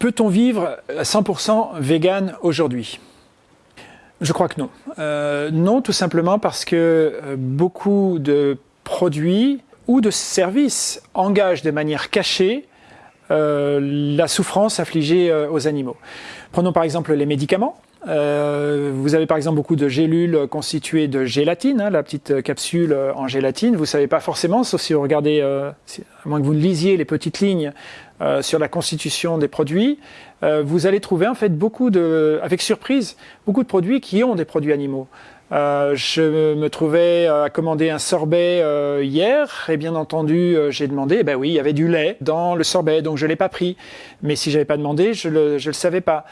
Peut-on vivre à 100% vegan aujourd'hui? Je crois que non. Euh, non, tout simplement parce que euh, beaucoup de produits ou de services engagent de manière cachée la souffrance infligée aux animaux. Prenons par exemple les médicaments. Euh, vous avez par exemple beaucoup de gélules constituées de gélatine, hein, la petite capsule en gélatine. Vous savez pas forcément, sauf si vous regardez, euh, à moins que vous lisiez les petites lignes euh, sur la constitution des produits, euh, vous allez trouver en fait beaucoup de, avec surprise, beaucoup de produits qui ont des produits animaux. Euh, je me trouvais à commander un sorbet hier et bien entendu j'ai demandé, ben oui, il y avait du lait dans le sorbet, donc je l'ai pas pris. Mais si j'avais pas demandé, je le, je le savais pas.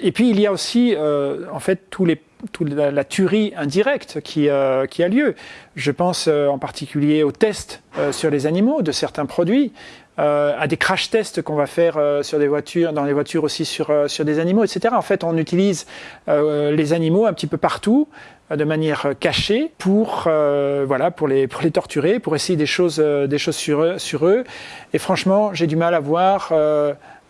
Et puis il y a aussi euh, en fait tous les, toute la, tuerie indirecte qui, euh, qui, a lieu. Je pense euh, en particulier aux tests sur les animaux de certains produits, euh, à des crash tests qu'on va faire sur des voitures, dans les voitures aussi sur, sur des animaux, etc. En fait, on utilise les animaux un petit peu partout de manière cachée pour voilà pour les pour les torturer, pour essayer des choses des choses sur eux, sur eux. Et franchement, j'ai du mal à voir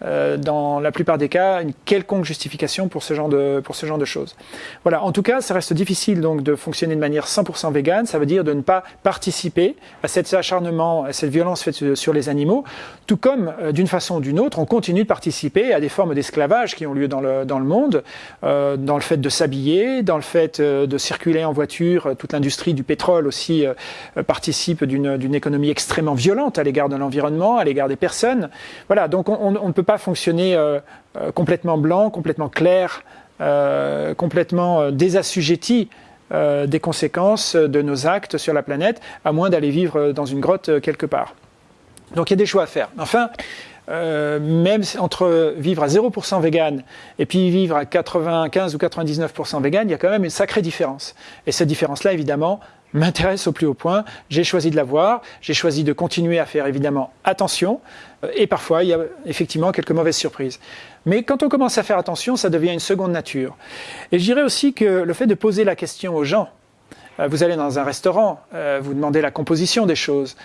euh, dans la plupart des cas, une quelconque justification pour ce genre de, pour ce genre de choses. Voilà, en tout cas, ça reste difficile donc de fonctionner de manière 100% végane, ça veut dire de ne pas participer à cet acharnement, cette violence faite sur les animaux, tout comme, euh, d'une façon ou d'une autre, on continue de participer à des formes d'esclavage qui ont lieu dans le, dans le monde, euh, dans le fait de s'habiller, dans le fait euh, de circuler en voiture, toute l'industrie du pétrole aussi euh, participe d'une économie extrêmement violente à l'égard de l'environnement, à l'égard des personnes. Voilà, donc on, ne peut pas fonctionner complètement blanc, complètement clair, complètement désassujetti des conséquences de nos actes sur la planète, à moins d'aller vivre dans une grotte quelque part. Donc il y a des choix à faire. Enfin, euh, même entre vivre à 0% vegan et puis vivre à 95 ou 99% vegan, il y a quand même une sacrée différence. Et cette différence-là, évidemment, m'intéresse au plus haut point. J'ai choisi de la voir, j'ai choisi de continuer à faire évidemment attention, euh, et parfois il y a effectivement quelques mauvaises surprises. Mais quand on commence à faire attention, ça devient une seconde nature. Et je dirais aussi que le fait de poser la question aux gens, vous allez dans un restaurant, euh, vous demandez la composition des choses.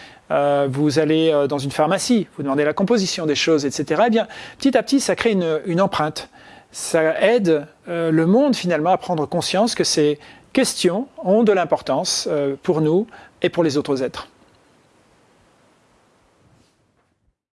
Vous allez dans une pharmacie, vous demandez la composition des choses, etc. Eh bien, petit à petit, ça crée une, une empreinte. Ça aide le monde finalement à prendre conscience que c'est questions ont de l'importance euh, pour nous et pour les autres êtres.